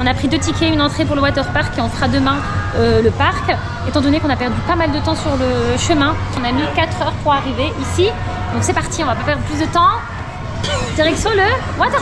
On a pris deux tickets, une entrée pour le water park et on fera demain euh, le parc. Étant donné qu'on a perdu pas mal de temps sur le chemin, on a mis 4 heures pour arriver ici. Donc c'est parti, on va pas perdre plus de temps. Direction le water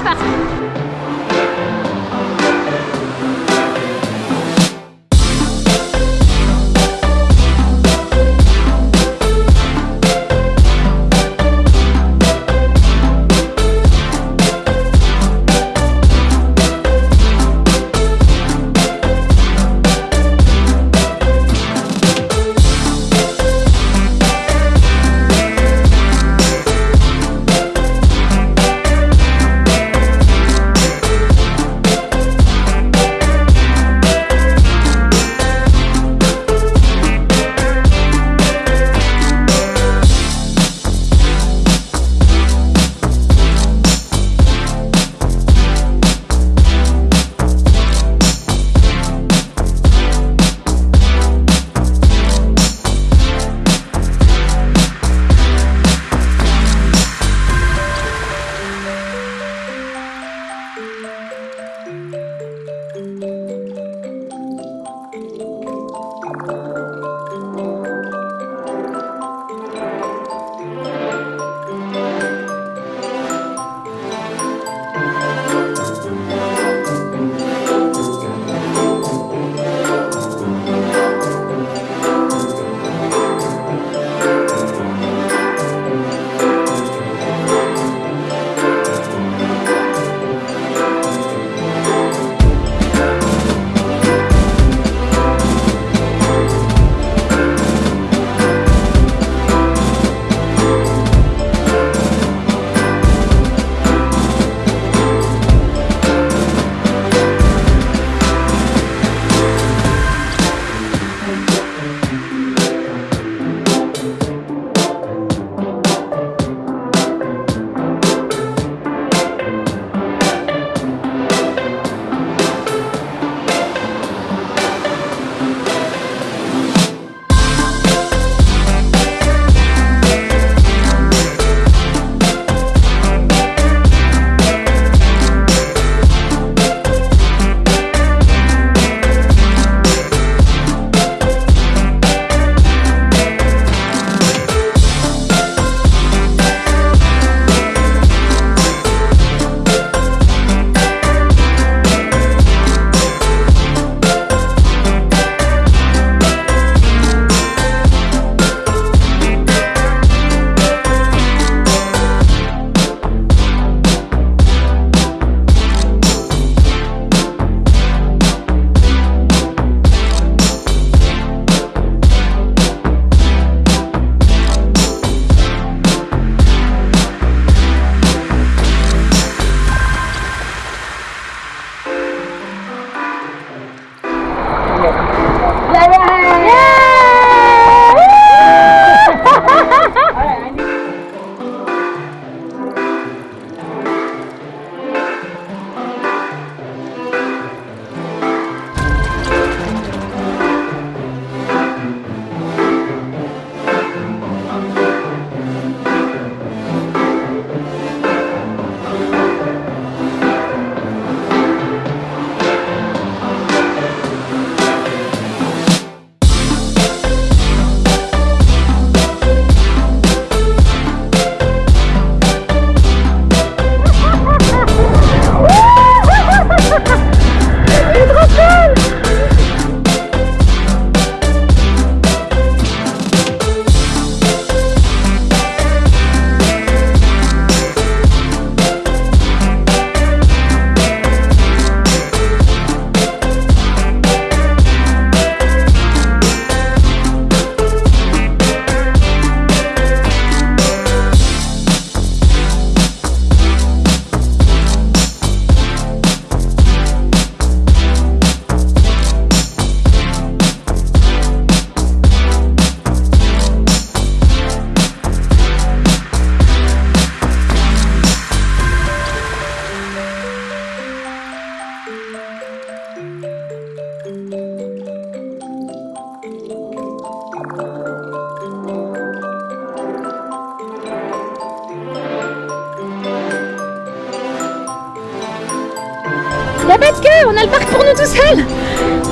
on a le parc pour nous tout seul.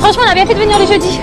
Franchement, on a bien fait de venir le jeudi.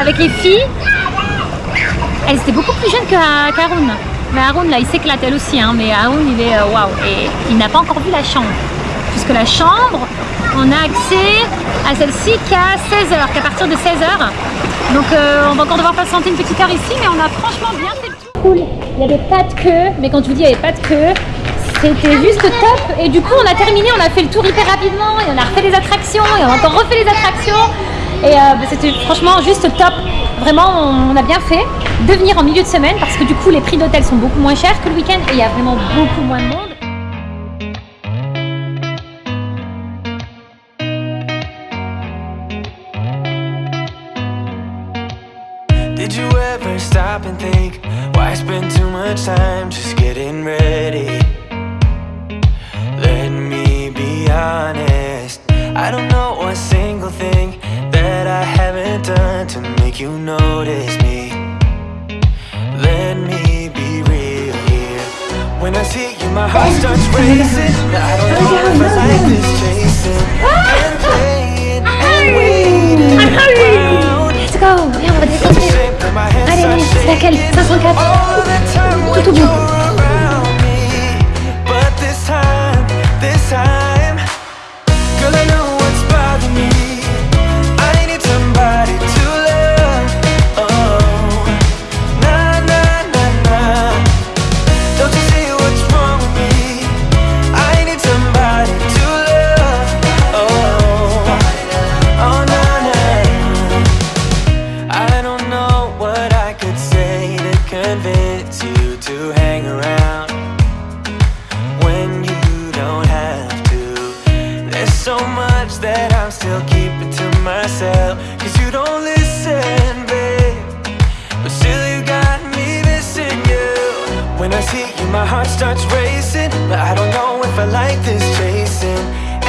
Avec les filles. Elles étaient beaucoup plus jeunes que- qu'Haroun. Mais Haroun, là, il s'éclate elle aussi. Hein, mais Haroun, il est euh, waouh. Et il n'a pas encore vu la chambre. Puisque la chambre, on a accès à celle-ci qu'à 16h, qu'à partir de 16h. Donc euh, on va encore devoir patienter une petite heure ici, mais on a franchement bien fait le tour. Cool. Il n'y avait pas de queue, mais quand je vous dis il n'y avait pas de queue, c'était juste top. Et du coup, on a terminé, on a fait le tour hyper rapidement, et on a refait les attractions, et on a encore refait les attractions. Et euh, bah, c'était franchement juste top. Vraiment, on, a bien fait de venir en milieu de semaine parce que du coup, les prix d'hôtel sont beaucoup moins chers que le week-end et il y a vraiment beaucoup moins de monde. Did you ever stop and think why spend too much time just getting ready? Let me be honest. I don't know a single thing haven't done to make you notice me. Let me be real here. When I see you, my heart starts racing. I don't know if I like this chasing and playing and waiting around. Let's go Viens, on va descendre. Shape of my hands Allez, allez, c'est laquelle 504 All the time when Tout au bout. My heart starts racing. But I don't know if I like this chasing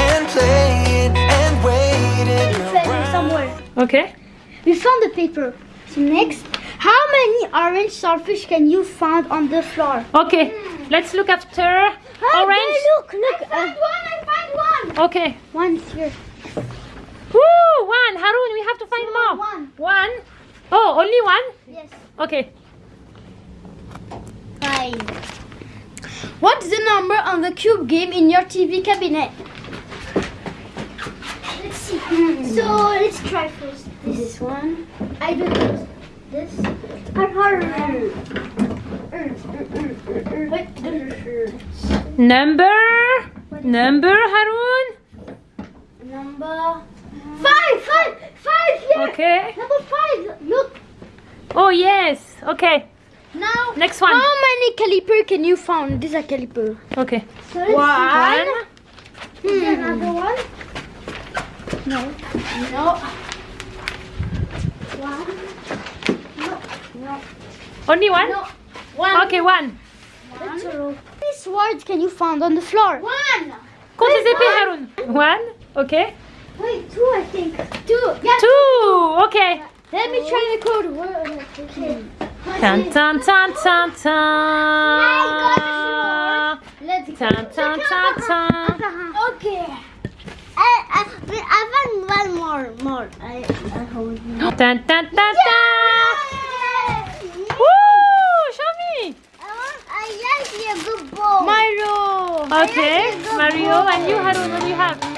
and playing and waiting around. somewhere. Ok. We found the paper. So next, how many orange starfish can you find on the floor? Ok. Let's look after Oh, orange. there, look, look. I found uh, one. I found one. Ok. One's here. Woo! One. Haroun, we have to find more. One. One. Oh, only one? Yes. Ok. Five. What's the number on the cube game in your TV cabinet? Let's see. So let's try first. This, one. I do this. This. Wait. Number. Number, Haroun. Number five. Five. Five. Yeah. Ok. Number five. Look. Oh, yes. Ok. Now. Next one. How many caliper can you find? This is a caliper. Ok. So let's One. Hmm. Another one? No. No. One. No. No. Only one? No. One. Ok, one. That's a row. How many swords can you find on the floor? One. Compte les Wait, épées, one. Haroun. One. Ok. Wait, two, I think. Two. Yeah. Two. Ok. Let me try the code. Where- Okay. Tan, tan, tan, tan, tan. I got Tin, tin, tin. Okay. I, I, I want one more, more. I, I hold you. Tin, tin, tin, tin. Yay! Woo! Show me. I want, I like your good ball. Mario. Okay, Mario and you, Haroun, what do you have? I know,